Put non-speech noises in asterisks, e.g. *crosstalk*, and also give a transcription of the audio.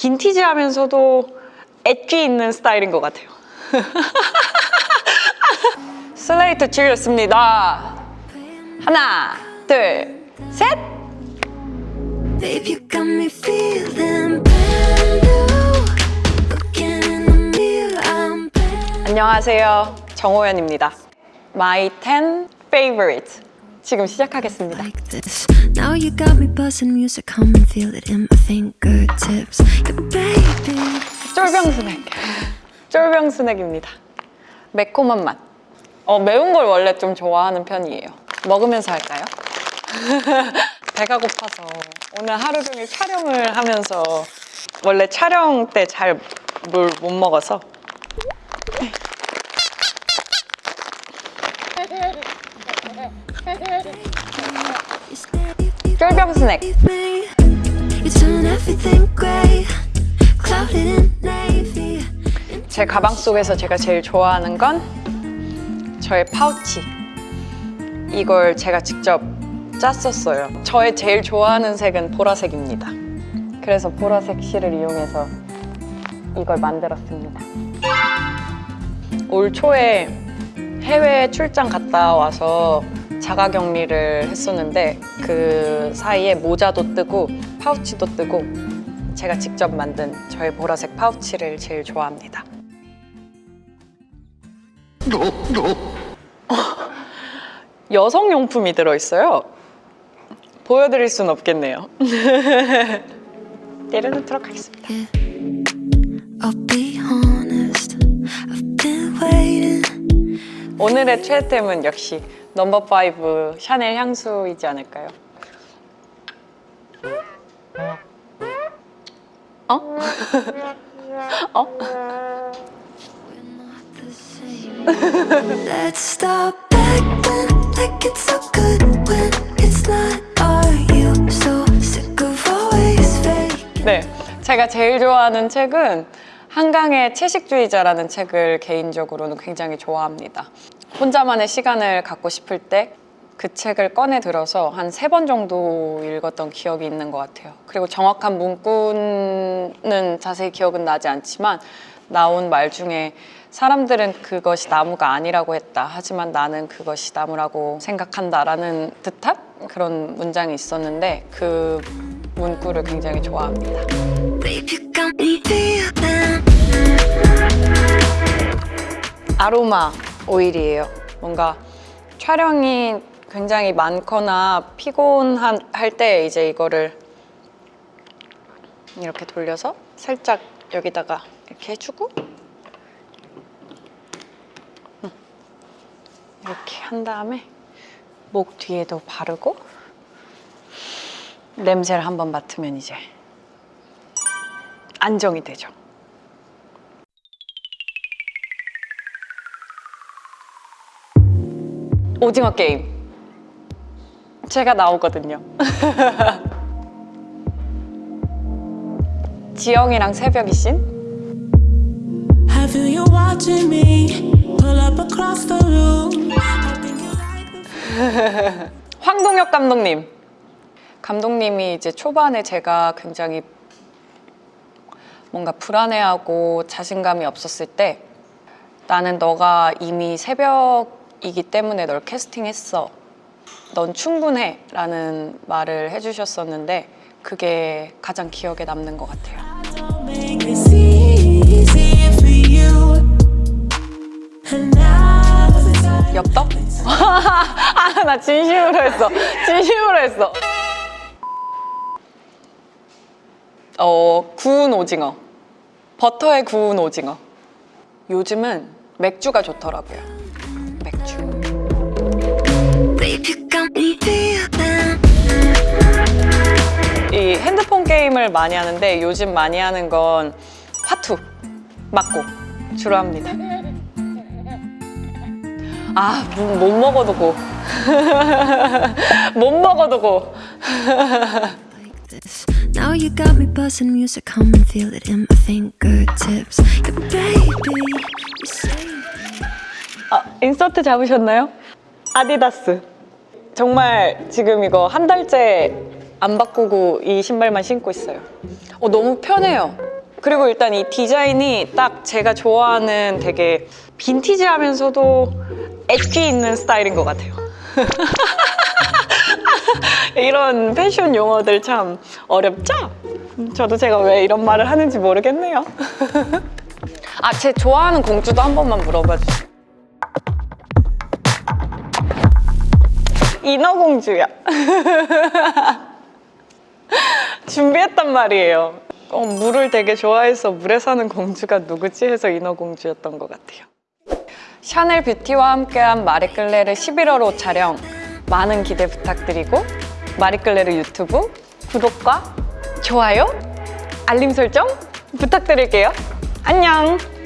빈티지하면서도 엣지 있는 스타일인 것 같아요. 슬레이트 치겠습니다. 하나, 둘, 셋! Babe, you got me feeling brand new. Looking in the mirror, I'm brand 안녕하세요. 정호연입니다. My 10 favorite. 지금 시작하겠습니다. like this. Now you got me buzzing music, come and feel it in my fingertips. Yeah, baby. 쫄병 스낵. 쫄병 스낵입니다. 매콤한 맛. 어, 매운 걸 원래 좀 좋아하는 편이에요. 먹으면서 할까요? *laughs* 배가 고파서 오늘 하루 종일 촬영을 하면서 원래 촬영 때잘물못 먹어서 You stay 쫄병 스낵. 제 가방 속에서 제가 제일 좋아하는 건 저의 파우치. 이걸 제가 직접 짰었어요. 저의 제일 좋아하는 색은 보라색입니다. 그래서 보라색 실을 이용해서 이걸 만들었습니다. 올 초에 해외 출장 갔다 와서 자가 격리를 했었는데 그 사이에 모자도 뜨고 파우치도 뜨고 제가 직접 만든 저의 보라색 파우치를 제일 좋아합니다. 여성용품이 들어있어요. 보여드릴 순 없겠네요. *laughs* 내려놓도록 하겠습니다. 오늘의 최애템은 역시 넘버 5 샤넬 향수이지 않을까요? 어? 어? the same. Let's stop acting like it's so good when it's not. Are you so sick of always fake? 네, 제가 제일 좋아하는 책은 한강의 채식주의자라는 책을 개인적으로는 굉장히 좋아합니다. 혼자만의 시간을 갖고 싶을 때 그 책을 꺼내 들어서 한 세 번 정도 읽었던 기억이 있는 것 같아요. 그리고 정확한 문구는 자세히 기억은 나지 않지만 나온 말 중에 사람들은 그것이 나무가 아니라고 했다. 하지만 나는 그것이 나무라고 생각한다 라는 듯한 그런 문장이 있었는데 그 문구를 굉장히 좋아합니다. 아로마 오일이에요. 뭔가 촬영이 굉장히 많거나 피곤할 때 이제 이거를 이렇게 돌려서 살짝 여기다가 이렇게 해주고 음. 이렇게 한 다음에 목 뒤에도 바르고 냄새를 한번 맡으면 이제 안정이 되죠. 오징어 게임. 제가 나오거든요. *laughs* 지영이랑 새벽이 씬 *laughs* 황동혁 감독님. 감독님이 이제 초반에 제가 굉장히 뭔가 불안해하고 자신감이 없었을 때 나는 너가 이미 새벽 이기 때문에 널 캐스팅했어 넌 충분해 라는 말을 해주셨었는데 그게 가장 기억에 남는 것 같아요. 엽떡? *laughs* 아, 나 진심으로 했어. 진심으로 했어. 어, 구운 오징어. 버터에 구운 오징어. 요즘은 맥주가 좋더라고요. 게임을 많이 하는데 요즘 많이 하는 건 화투 맞고 주로 합니다. 아, 못, 못 먹어도 고. 못 먹어도 고. Now you got me buzzing music, come and feel it in my fingertips. Baby, you saved me. 아, 인서트 잡으셨나요? 아디다스. 정말 지금 이거 한 달째 안 바꾸고 이 신발만 신고 있어요. 어, 너무 편해요. 그리고 일단 이 디자인이 딱 제가 좋아하는 되게 빈티지하면서도 엣지 있는 스타일인 것 같아요. *laughs* 이런 패션 용어들 참 어렵죠? 저도 제가 왜 이런 말을 하는지 모르겠네요. *laughs* 아, 제 좋아하는 공주도 한 번만 물어봐 주세요. 인어공주야. *laughs* 준비했단 말이에요. 어, 물을 되게 좋아해서 물에 사는 공주가 누구지 해서 인어공주였던 것 같아요. 샤넬 뷰티와 함께한 마리끌레르 11월 호 촬영 많은 기대 부탁드리고 마리끌레르 유튜브 구독과 좋아요, 알림 설정 부탁드릴게요. 안녕!